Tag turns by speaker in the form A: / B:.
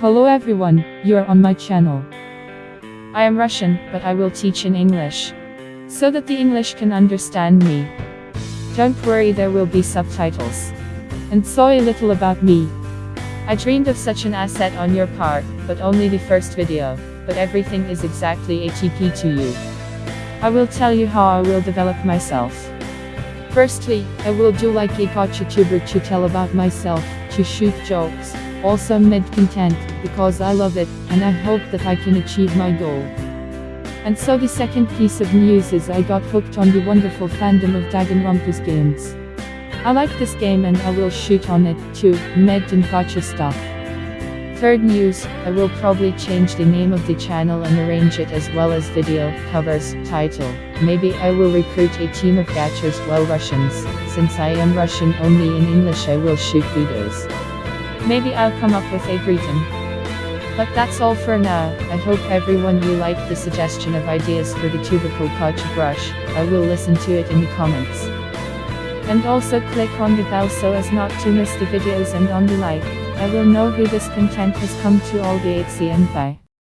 A: Hello everyone, you are on my channel. I am Russian, but I will teach in English. So that the English can understand me. Don't worry there will be subtitles. And so a little about me. I dreamed of such an asset on your part, but only the first video, but everything is exactly ATP to you. I will tell you how I will develop myself. Firstly, I will do like a gacha tuber to tell about myself, to shoot jokes, also mid content, because I love it, and I hope that I can achieve my goal. And so the second piece of news is I got hooked on the wonderful fandom of Danganronpa's games. I like this game and I will shoot on it, too, med and gacha stuff. Third news, I will probably change the name of the channel and arrange it as well as video, covers, title. Maybe I will recruit a team of gachas well Russians, since I am Russian only in English I will shoot videos. Maybe I'll come up with a greeting. But that's all for now, I hope everyone you liked the suggestion of ideas for the tubercle gacha brush, I will listen to it in the comments. And also click on the bell so as not to miss the videos and on the like. I will know who this content has come to all the 8 and.